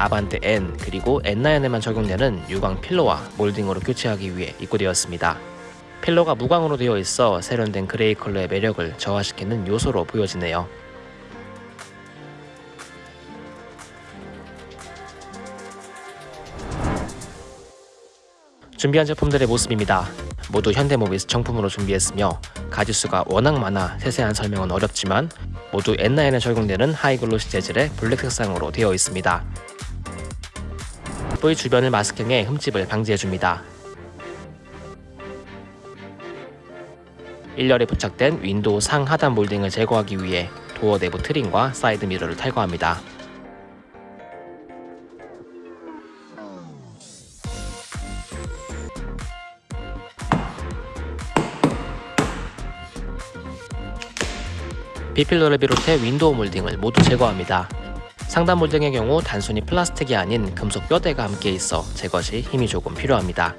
아반떼 N 그리고 N9에만 적용되는 유광 pillar와 몰딩으로 교체하기 위해 입고되었습니다. pillar가 무광으로 되어 있어 세련된 그레이 컬러의 매력을 저하시키는 요소로 보여지네요. 준비한 제품들의 모습입니다. 모두 현대모비스 정품으로 준비했으며 가지수가 워낙 많아 세세한 설명은 어렵지만 모두 N9에 적용되는 high glossy 재질의 블랙 색상으로 되어 있습니다. 부위 주변을 마스킹해 흠집을 방지해줍니다. 1열에 부착된 윈도우 상 하단 몰딩을 제거하기 위해 도어 내부 trim과 사이드 미러를 탈거합니다. B pillar를 비롯해 윈도우 몰딩을 모두 제거합니다. 상단 몰딩의 경우 단순히 플라스틱이 아닌 금속 뼈대가 함께 있어 제거 시 힘이 조금 필요합니다.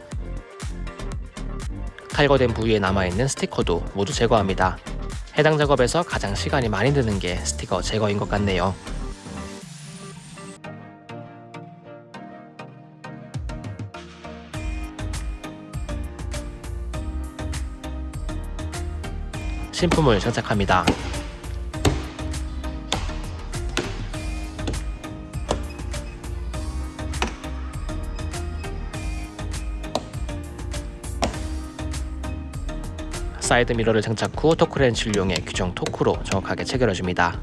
탈거된 부위에 남아있는 스티커도 모두 제거합니다. 해당 작업에서 가장 시간이 많이 드는 게 스티커 제거인 것 같네요. 신품을 장착합니다. 사이드 미러를 장착 후 토크렌치를 이용해 규정 토크로 정확하게 체결해줍니다.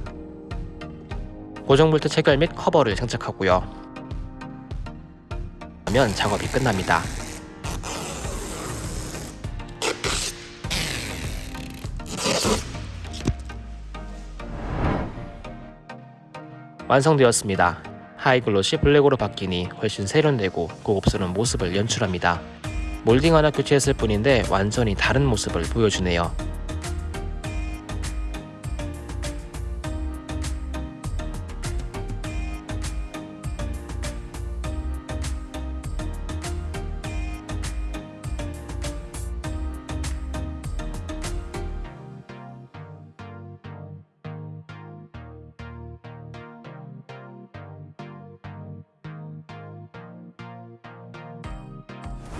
고정 볼트 체결 및 커버를 장착하고요. 하면 작업이 끝납니다. 완성되었습니다. 하이글로시 블랙으로 바뀌니 훨씬 세련되고 고급스러운 모습을 연출합니다. 몰딩 하나 교체했을 뿐인데 완전히 다른 모습을 보여주네요.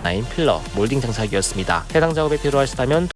나인 필러 몰딩 장착이었습니다. 해당 작업에 필요하시다면